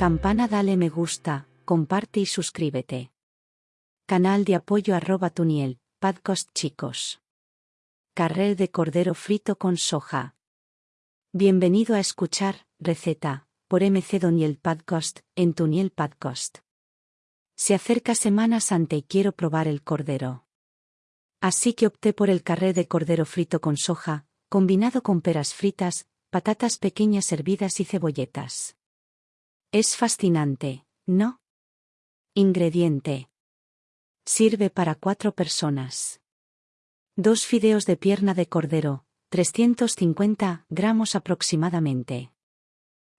Campana dale me gusta, comparte y suscríbete. Canal de apoyo arroba Tuniel, podcast chicos. Carrel de cordero frito con soja. Bienvenido a escuchar, receta, por MC Doniel Podcast, en Tuniel Podcast. Se acerca Semana Santa y quiero probar el cordero. Así que opté por el carré de cordero frito con soja, combinado con peras fritas, patatas pequeñas hervidas y cebolletas. Es fascinante, ¿no? Ingrediente. Sirve para cuatro personas. Dos fideos de pierna de cordero, 350 gramos aproximadamente.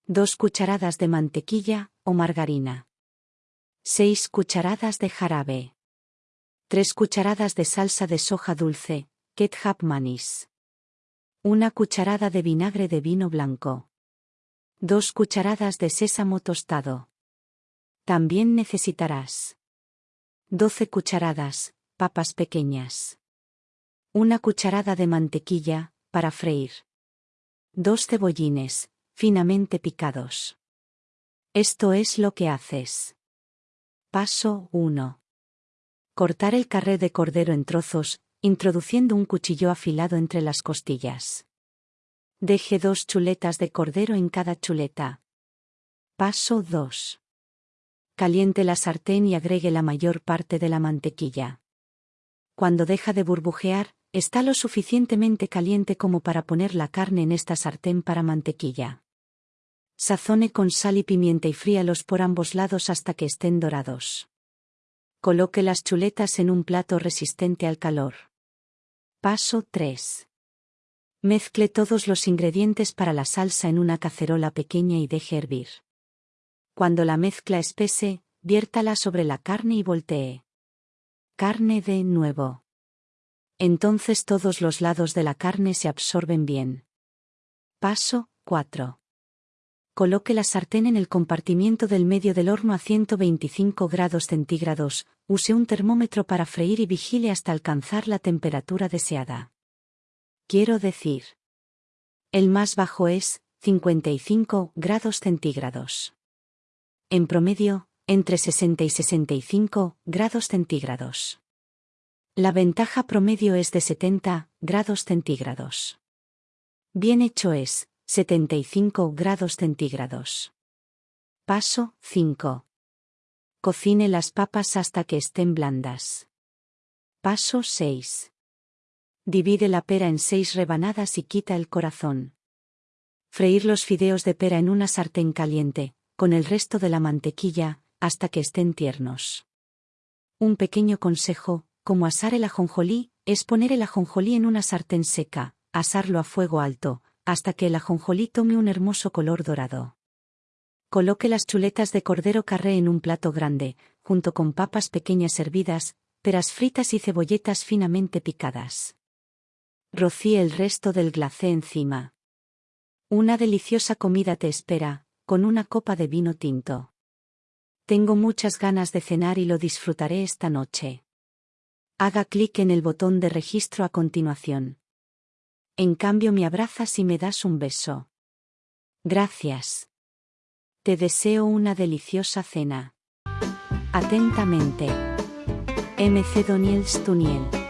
Dos cucharadas de mantequilla o margarina. 6 cucharadas de jarabe. 3 cucharadas de salsa de soja dulce, ketchup manis. Una cucharada de vinagre de vino blanco. 2 cucharadas de sésamo tostado. También necesitarás 12 cucharadas, papas pequeñas. Una cucharada de mantequilla, para freír. Dos cebollines, finamente picados. Esto es lo que haces. Paso 1. Cortar el carré de cordero en trozos, introduciendo un cuchillo afilado entre las costillas. Deje dos chuletas de cordero en cada chuleta. Paso 2. Caliente la sartén y agregue la mayor parte de la mantequilla. Cuando deja de burbujear, está lo suficientemente caliente como para poner la carne en esta sartén para mantequilla. Sazone con sal y pimienta y fríalos por ambos lados hasta que estén dorados. Coloque las chuletas en un plato resistente al calor. Paso 3. Mezcle todos los ingredientes para la salsa en una cacerola pequeña y deje hervir. Cuando la mezcla espese, viértala sobre la carne y voltee. Carne de nuevo. Entonces todos los lados de la carne se absorben bien. Paso 4. Coloque la sartén en el compartimiento del medio del horno a 125 grados centígrados, use un termómetro para freír y vigile hasta alcanzar la temperatura deseada. Quiero decir. El más bajo es 55 grados centígrados. En promedio, entre 60 y 65 grados centígrados. La ventaja promedio es de 70 grados centígrados. Bien hecho es, 75 grados centígrados. Paso 5. Cocine las papas hasta que estén blandas. Paso 6. Divide la pera en seis rebanadas y quita el corazón. Freír los fideos de pera en una sartén caliente, con el resto de la mantequilla, hasta que estén tiernos. Un pequeño consejo, como asar el ajonjolí, es poner el ajonjolí en una sartén seca, asarlo a fuego alto, hasta que el ajonjolí tome un hermoso color dorado. Coloque las chuletas de cordero carré en un plato grande, junto con papas pequeñas hervidas, peras fritas y cebolletas finamente picadas. Rocíe el resto del glacé encima. Una deliciosa comida te espera, con una copa de vino tinto. Tengo muchas ganas de cenar y lo disfrutaré esta noche. Haga clic en el botón de registro a continuación. En cambio me abrazas y me das un beso. Gracias. Te deseo una deliciosa cena. Atentamente. MC Doniel Stuniel.